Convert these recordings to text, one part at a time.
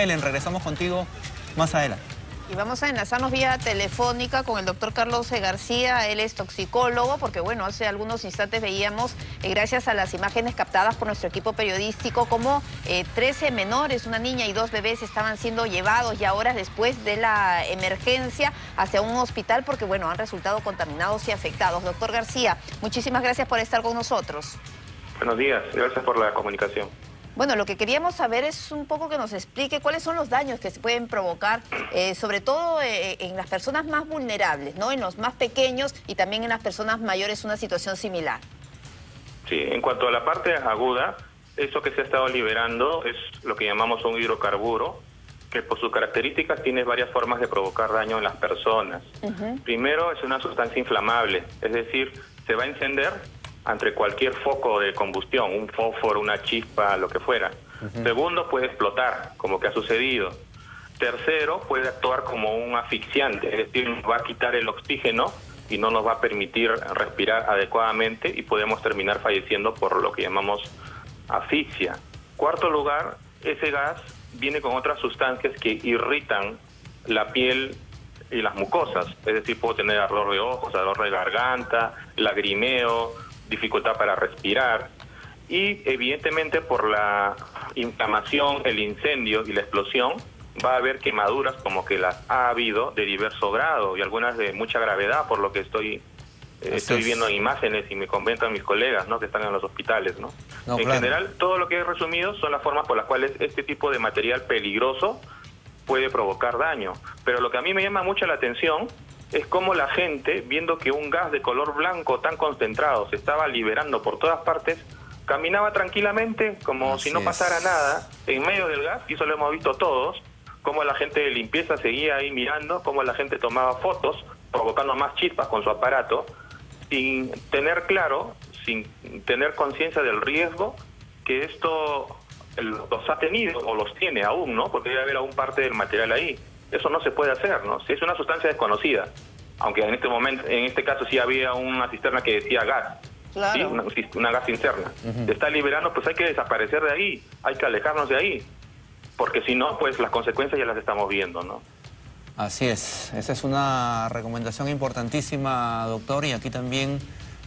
Ellen, regresamos contigo más adelante. Y vamos a enlazarnos vía telefónica con el doctor Carlos García, él es toxicólogo, porque bueno, hace algunos instantes veíamos, eh, gracias a las imágenes captadas por nuestro equipo periodístico, como 13 eh, menores, una niña y dos bebés estaban siendo llevados ya horas después de la emergencia hacia un hospital porque bueno, han resultado contaminados y afectados. Doctor García, muchísimas gracias por estar con nosotros. Buenos días, gracias por la comunicación. Bueno, lo que queríamos saber es un poco que nos explique cuáles son los daños que se pueden provocar, eh, sobre todo eh, en las personas más vulnerables, ¿no? En los más pequeños y también en las personas mayores una situación similar. Sí, en cuanto a la parte aguda, eso que se ha estado liberando es lo que llamamos un hidrocarburo, que por sus características tiene varias formas de provocar daño en las personas. Primero, es una sustancia inflamable, es decir, se va a encender ante cualquier foco de combustión, un fósforo, una chispa, lo que fuera. Segundo, puede explotar, como que ha sucedido. Tercero, puede actuar como un asfixiante, es decir, va a quitar el oxígeno y no nos va a permitir respirar adecuadamente y podemos terminar falleciendo por lo que llamamos asfixia. Cuarto lugar, ese gas viene con otras sustancias que irritan la piel y las mucosas, es decir, puedo tener ardor de ojos, ardor de garganta, lagrimeo, dificultad para respirar y evidentemente por la inflamación, el incendio y la explosión va a haber quemaduras como que las ha habido de diverso grado y algunas de mucha gravedad por lo que estoy eh, estoy viendo en imágenes y me comentan mis colegas ¿no? que están en los hospitales. ¿no? en general, todo lo que he resumido son las formas por las cuales este tipo de material peligroso puede provocar daño. Pero lo que a mí me llama mucho la atención es como la gente, viendo que un gas de color blanco tan concentrado se estaba liberando por todas partes, caminaba tranquilamente como si no pasara nada en medio del gas, y eso lo hemos visto todos, como la gente de limpieza seguía ahí mirando, como la gente tomaba fotos, provocando más chispas con su aparato, sin tener claro, sin tener conciencia del riesgo que esto los ha tenido o los tiene aún, ¿no? Porque debe haber aún parte del material ahí. Eso no se puede hacer, ¿no? Si es una sustancia desconocida, aunque en este momento, en este caso sí había una cisterna que decía gas, una, gas interna. Se está liberando, pues hay que desaparecer de ahí, hay que alejarnos de ahí, porque si no, pues las consecuencias ya las estamos viendo, ¿no? Así es, esa es una recomendación importantísima, doctor, y aquí también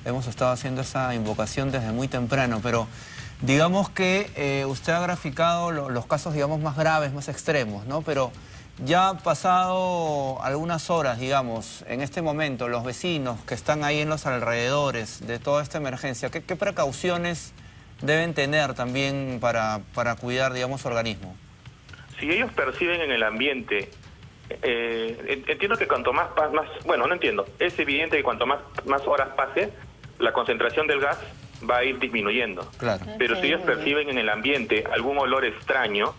hemos estado haciendo esa invocación desde muy temprano, pero digamos que eh, usted ha graficado los casos, digamos, más graves, más extremos, ¿no? Pero ya han pasado algunas horas, digamos, en este momento, los vecinos que están ahí en los alrededores de toda esta emergencia, ¿qué, precauciones deben tener también para, para, cuidar, digamos, su organismo? Si ellos perciben en el ambiente, eh, entiendo que cuanto más, más, bueno, no entiendo, es evidente que cuanto más, más horas pase, la concentración del gas va a ir disminuyendo. Claro. Pero si ellos perciben en el ambiente algún olor extraño,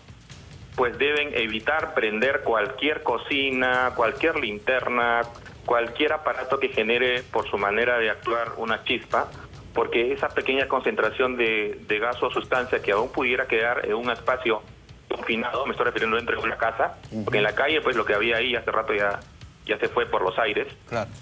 pues deben evitar prender cualquier cocina, cualquier linterna, cualquier aparato que genere por su manera de actuar una chispa, porque esa pequeña concentración de, gas o sustancia que aún pudiera quedar en un espacio confinado, me estoy refiriendo dentro de una casa, porque en la calle pues lo que había ahí hace rato ya, ya se fue por los aires,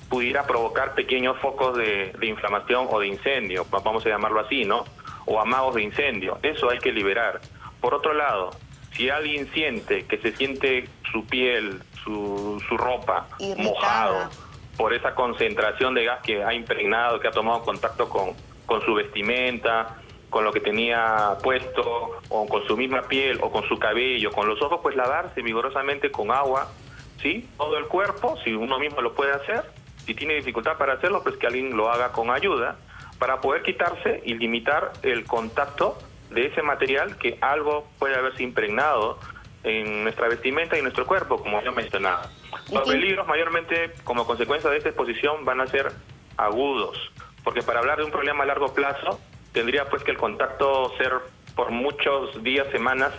pudiera provocar pequeños focos de, de inflamación o de incendio, vamos a llamarlo así, ¿no? O amagos de incendio, eso hay que liberar. Por otro lado, si alguien siente que se siente su piel, su, su ropa mojado por esa concentración de gas que ha impregnado, que ha tomado contacto con, con su vestimenta, con lo que tenía puesto, o con su misma piel, o con su cabello, con los ojos, pues lavarse vigorosamente con agua, ¿sí? Todo el cuerpo, si uno mismo lo puede hacer, si tiene dificultad para hacerlo, pues que alguien lo haga con ayuda, para poder quitarse y limitar el contacto de ese material que algo puede haberse impregnado en nuestra vestimenta y nuestro cuerpo, como yo mencionaba. Los peligros mayormente como consecuencia de esta exposición van a ser agudos, porque para hablar de un problema a largo plazo tendría pues que el contacto ser por muchos días, semanas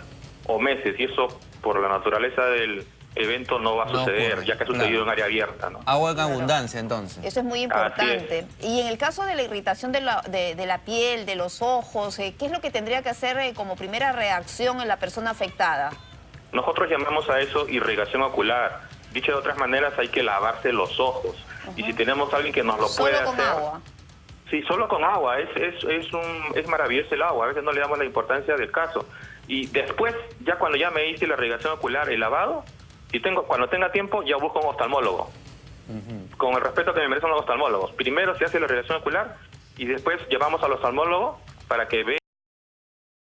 o meses, y eso por la naturaleza del, evento no va a suceder, ya que ha sucedido en área abierta. ¿no? Agua en abundancia, entonces. Eso es muy importante. Y en el caso de la irritación de la, de, la piel, de los ojos, eh, ¿qué es lo que tendría que hacer eh, como primera reacción en la persona afectada? Nosotros llamamos a eso irrigación ocular. Dicho de otras maneras, hay que lavarse los ojos. Y si tenemos a alguien que nos lo puede hacer... ¿Solo con agua? Sí, solo con agua. Es, es, es, un, es maravilloso el agua. A veces no le damos la importancia del caso. Y después, ya cuando ya me hice la irrigación ocular, el lavado, y tengo, cuando tenga tiempo, ya busco un oftalmólogo. Con el respeto que me merecen los oftalmólogos. Primero se hace la irrigación ocular y después llevamos al oftalmólogo para que vea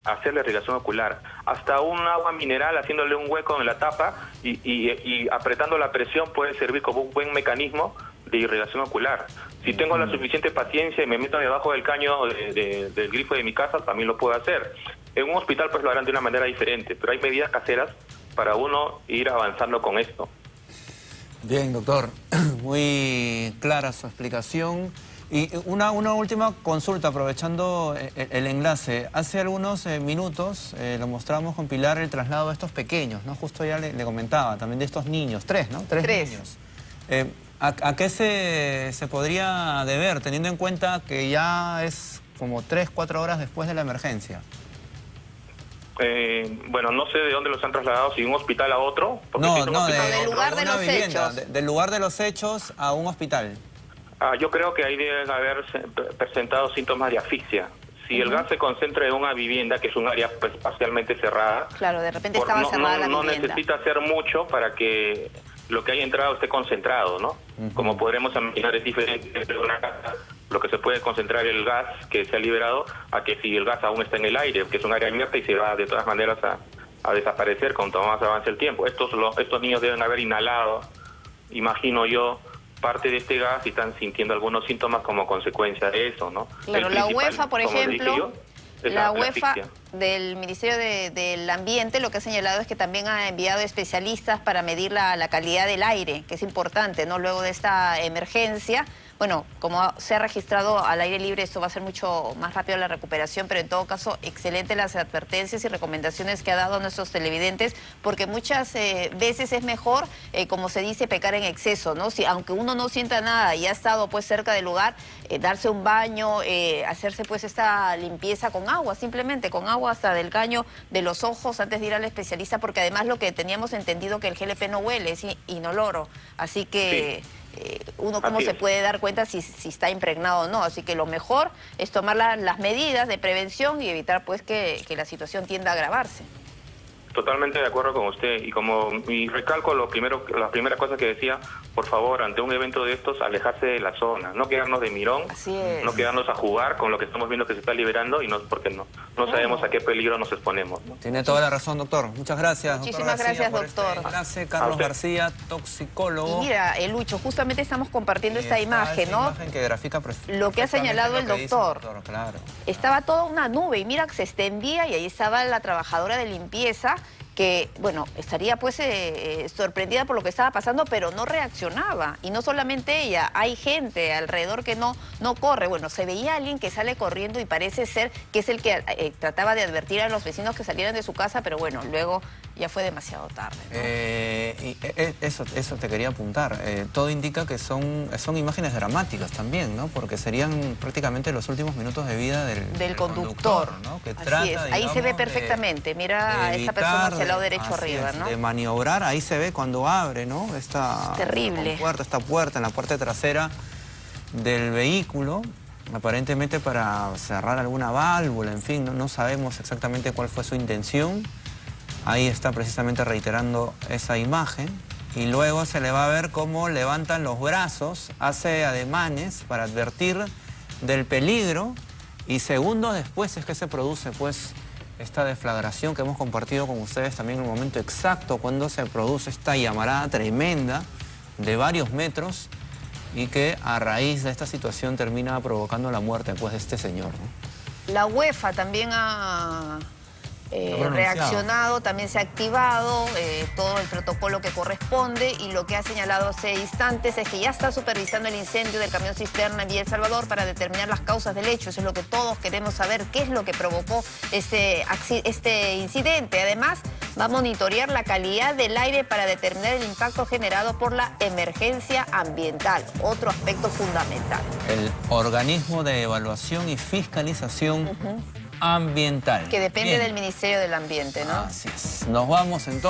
hacer la irrigación ocular. Hasta un agua mineral haciéndole un hueco en la tapa y, y- y apretando la presión puede servir como un buen mecanismo de irrigación ocular. Si tengo la suficiente paciencia y me meto debajo del caño de- de- del grifo de mi casa, también lo puedo hacer. En un hospital pues lo harán de una manera diferente, pero hay medidas caseras para uno ir avanzando con esto. Bien, doctor. Muy clara su explicación. Y una, una última consulta, aprovechando eh, el, el enlace. Hace algunos eh, minutos eh, lo mostramos con Pilar el traslado de estos pequeños, ¿no? Justo ya le, le comentaba, también de estos niños, tres, ¿no? Tres, Tres. niños. Eh, ¿a, a qué se, se podría deber, teniendo en cuenta que ya es como tres, cuatro horas después de la emergencia? Eh, bueno, no sé de dónde los han trasladado, si de un hospital a otro. porque si No, no, de, a del lugar de los vivienda, hechos. de- del lugar de los hechos a un hospital. Ah, yo creo que ahí deben haber se- presentado síntomas de asfixia. Si el gas se concentra en una vivienda, que es un área pues, parcialmente cerrada, Claro, de repente por- estaba no, cerrada no- la no vivienda. necesita hacer mucho para que lo que haya entrado esté concentrado, ¿no? Como podremos imaginar, es diferente entre una casa, lo que se puede concentrar el gas que se ha liberado, a que si el gas aún está en el aire, que es un área abierta y se va de todas maneras a, a desaparecer cuanto más avance el tiempo. Estos, lo- estos niños deben haber inhalado, imagino yo, parte de este gas y están sintiendo algunos síntomas como consecuencia de eso, ¿no? Claro, la UEFA, por ejemplo, yo, la la UEFA asfixia. Del Ministerio de- del Ambiente lo que ha señalado es que también ha enviado especialistas para medir la, la calidad del aire, que es importante, ¿no? Luego de esta emergencia, bueno, como se ha registrado al aire libre, esto va a ser mucho más rápido la recuperación, pero en todo caso, excelente las advertencias y recomendaciones que ha dado a nuestros televidentes, porque muchas eh, veces es mejor, eh, como se dice, pecar en exceso, ¿no? Si, aunque uno no sienta nada y ha estado pues cerca del lugar, eh, darse un baño, hacerse pues esta limpieza con agua, simplemente con agua hasta del caño de los ojos antes de ir al especialista, porque además lo que teníamos entendido que el GLP no huele, es in- inoloro, así que... eh, uno cómo se puede dar cuenta si, si está impregnado o no. Así que lo mejor es tomar la- las medidas de prevención y evitar pues que, que la situación tienda a agravarse. Totalmente de acuerdo con usted y como y recalco lo primero, la primera cosa que decía, por favor, ante un evento de estos, alejarse de la zona, no quedarnos de mirón, Así es. no quedarnos a jugar con lo que estamos viendo que se está liberando y no porque no no sabemos a qué peligro nos exponemos. ¿no? Tiene toda la razón, doctor. Muchas gracias, doctor Muchísimas García, gracias, este doctor. A Carlos. García, toxicólogo. Y mira, el Lucho, justamente estamos compartiendo Y esta imagen, ¿no? imagen que grafica Lo que ha señalado el dice doctor. claro. Estaba toda una nube y mira que se extendía y ahí estaba la trabajadora de limpieza que, bueno, estaría pues eh, eh, sorprendida por lo que estaba pasando, pero no reaccionaba. Y no solamente ella, hay gente alrededor que no, no corre. Bueno, se veía alguien que sale corriendo y parece ser que es el que eh, trataba de advertir a los vecinos que salieran de su casa, pero bueno, luego ya fue demasiado tarde. ¿no? Eh, y, eso, eso te quería apuntar. Todo indica que son, son imágenes dramáticas también, ¿no? Porque serían prácticamente los últimos minutos de vida del, del conductor. ¿no? Que Así trata, es. Ahí se ve perfectamente. Mira a esa persona hacia lado derecho así arriba, es, ¿no? De maniobrar, ahí se ve cuando abre, ¿no? Esta Terrible. puerta, esta puerta en la puerta trasera del vehículo, aparentemente para cerrar alguna válvula, en fin, no, no sabemos exactamente cuál fue su intención. Ahí está precisamente reiterando esa imagen. Y luego se le va a ver cómo levantan los brazos, hace ademanes para advertir del peligro y segundos después es que se produce pues esta deflagración que hemos compartido con ustedes también en el momento exacto cuando se produce esta llamarada tremenda de varios metros y que a raíz de esta situación termina provocando la muerte pues de este señor. La UEFA también ha eh, reaccionado, también se ha activado eh, todo el protocolo que corresponde y lo que ha señalado hace instantes es que ya está supervisando el incendio del camión cisterna en Villa El Salvador para determinar las causas del hecho. Eso es lo que todos queremos saber, qué es lo que provocó este, este incidente. Además, va a monitorear la calidad del aire para determinar el impacto generado por la emergencia ambiental, otro aspecto fundamental. El organismo de evaluación y fiscalización ambiental. Que depende Bien. del Ministerio del Ambiente, ¿no? Así es. Nos vamos entonces.